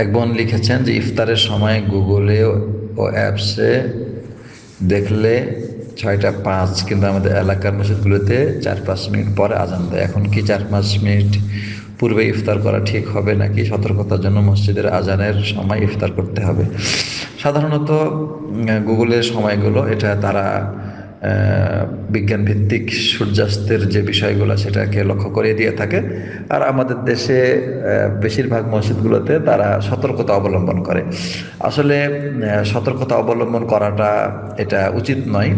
এক বোন লিখেছেন যে, ইফতারের সময় গুগলে ও অ্যাপসে দেখলে ছয়টা পাঁচ, কিন্তু আমাদের এলাকার মসজিদগুলোতে চার পাঁচ মিনিট পরে আজান দেয়। এখন কি চার পাঁচ মিনিট পূর্বে ইফতার করা ঠিক হবে, নাকি সতর্কতার জন্য মসজিদের আজানের সময় ইফতার করতে হবে? সাধারণত গুগলের সময়গুলো এটা তারা বিজ্ঞান ভিত্তিক সূর্যাস্তের যে বিষয়গুলো সেটাকে লক্ষ্য করিয়ে দিয়ে থাকে। আর আমাদের দেশে বেশিরভাগ মসজিদগুলোতে তারা সতর্কতা অবলম্বন করে। আসলে সতর্কতা অবলম্বন করাটা এটা উচিত নয়,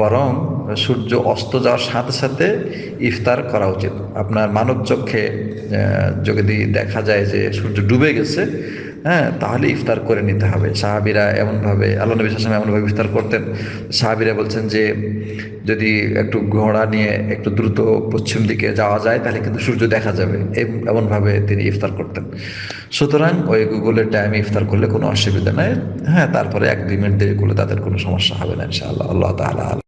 বরং সূর্য অস্ত যাওয়ার সাথে সাথে ইফতার করা উচিত। আপনার মানব চক্ষে যদি দেখা যায় যে সূর্য ডুবে গেছে হ্যাঁ তাহলে ইফতার করে নিতে হবে। সাহাবিরা এমনভাবে, আল্লাহ নবী সালাম এমনভাবে ইফতার করতেন। সাহাবিরা বলছেন যে, যদি একটু ঘোড়া নিয়ে একটু দ্রুত পশ্চিম দিকে যাওয়া যায়, তাহলে কিন্তু সূর্য দেখা যাবে। এমনভাবে তিনি ইফতার করতেন। সুতরাং ওই গুগলের টাইমে ইফতার করলে কোনো অসুবিধা নেই। হ্যাঁ তারপরে এক দুই মিনিট দেরি করলে তাদের কোনো সমস্যা হবে না ইনশাআল্লাহ। আল্লাহ তালা